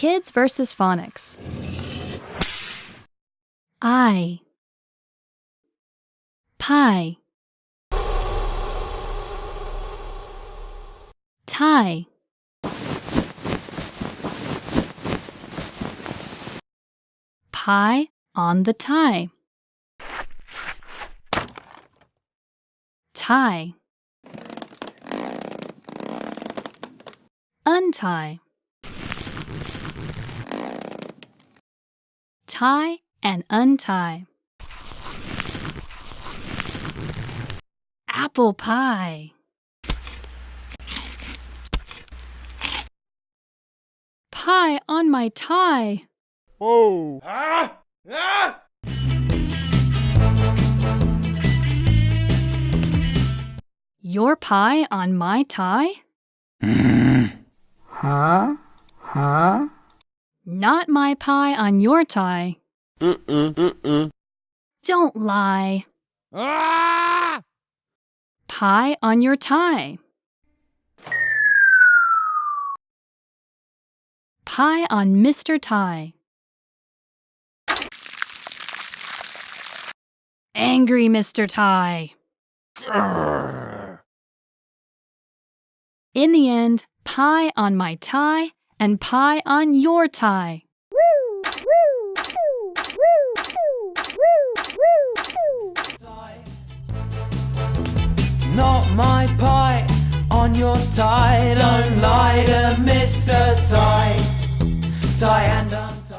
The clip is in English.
Kids versus Phonics. I. Pie. Tie. Pie on the tie. Tie. Untie. Tie and untie. Apple pie. Pie on my tie. Whoa. Ah! Ah! Your pie on my tie? Huh? Huh? Not my pie on your tie. Mm-mm. Mm-mm. Don't lie. Ah! Pie on your tie. Pie on Mr. Tie. Angry Mr. Tie. In the end, pie on my tie and pie on your tie. Not my pie on your tie. Don't lie to Mr. Tie. Tie and un-